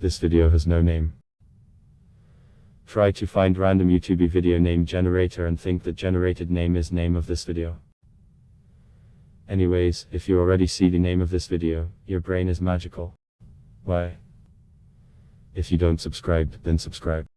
This video has no name. Try to find random YouTube video name generator and think that generated name is name of this video. Anyways, if you already see the name of this video, your brain is magical. Why? If you don't subscribe, then subscribe.